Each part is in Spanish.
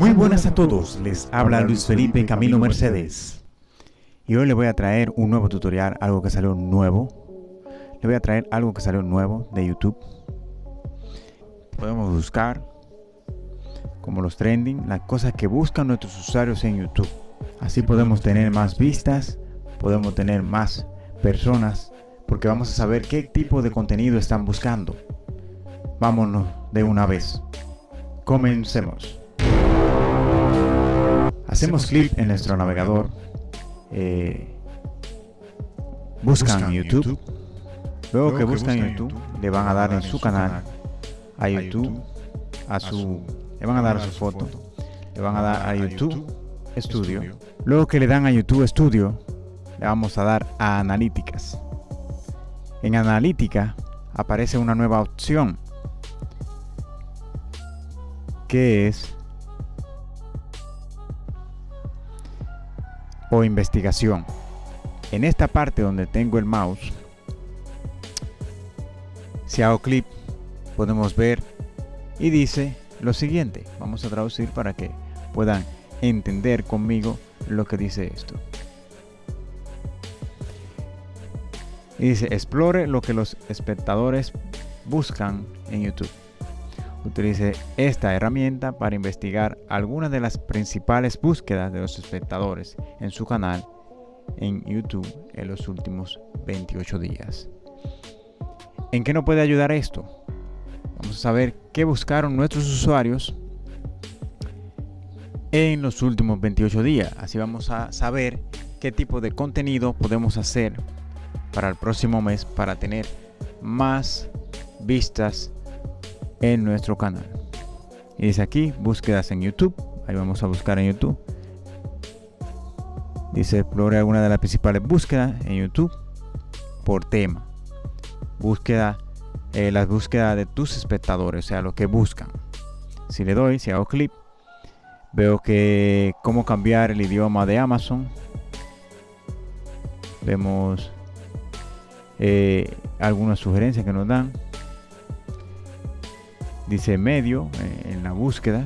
Muy buenas a todos, les habla Luis Felipe Camilo Mercedes. Y hoy les voy a traer un nuevo tutorial, algo que salió nuevo. Le voy a traer algo que salió nuevo de YouTube. Podemos buscar como los trending, las cosas que buscan nuestros usuarios en YouTube. Así podemos tener más vistas, podemos tener más personas, porque vamos a saber qué tipo de contenido están buscando. Vámonos de una vez. Comencemos. Hacemos clic en nuestro navegador. Eh, buscan YouTube. Luego que buscan YouTube, le van a dar en su canal a YouTube, a su, le van a dar a su foto, le van a dar a YouTube Studio. Luego que le dan a YouTube Studio, le vamos a dar a Analíticas. En Analítica aparece una nueva opción que es o investigación. En esta parte donde tengo el mouse, si hago clic, podemos ver y dice lo siguiente. Vamos a traducir para que puedan entender conmigo lo que dice esto. Y dice, explore lo que los espectadores buscan en YouTube. Utilice esta herramienta para investigar algunas de las principales búsquedas de los espectadores en su canal en YouTube en los últimos 28 días. ¿En qué nos puede ayudar esto? Vamos a saber qué buscaron nuestros usuarios en los últimos 28 días. Así vamos a saber qué tipo de contenido podemos hacer para el próximo mes para tener más vistas en nuestro canal. Y dice aquí, búsquedas en YouTube. Ahí vamos a buscar en YouTube. Dice, explore alguna de las principales búsquedas en YouTube por tema. Búsqueda, eh, las búsquedas de tus espectadores, o sea, lo que buscan. Si le doy, si hago clic, veo que cómo cambiar el idioma de Amazon. Vemos eh, algunas sugerencias que nos dan dice medio eh, en la búsqueda.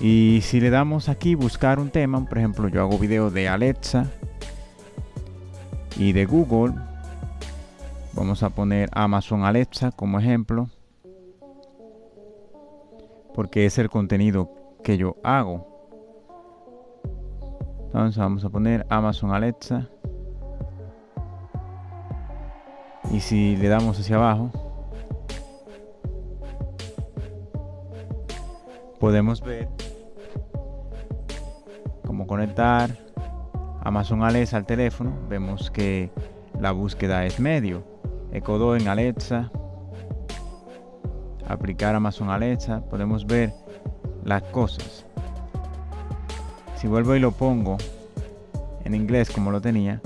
Y si le damos aquí buscar un tema por ejemplo yo hago video de Alexa y de Google. Vamos a poner Amazon Alexa como ejemplo porque es el contenido que yo hago. Entonces vamos a poner Amazon Alexa y si le damos hacia abajo podemos ver cómo conectar. Amazon Alexa al teléfono vemos que la búsqueda es medio. Echo en Alexa. Aplicar Amazon Alexa podemos ver las cosas. Si vuelvo y lo pongo en inglés como lo tenía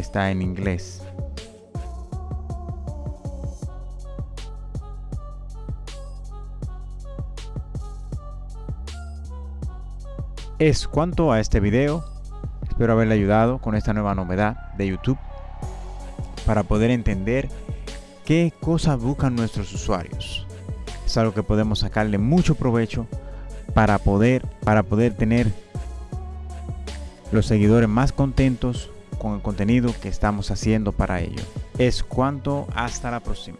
está en inglés. Es cuanto a este video. Espero haberle ayudado con esta nueva novedad de YouTube para poder entender qué cosas buscan nuestros usuarios. Es algo que podemos sacarle mucho provecho para poder, para poder tener los seguidores más contentos con el contenido que estamos haciendo para ello. Es cuanto, hasta la próxima.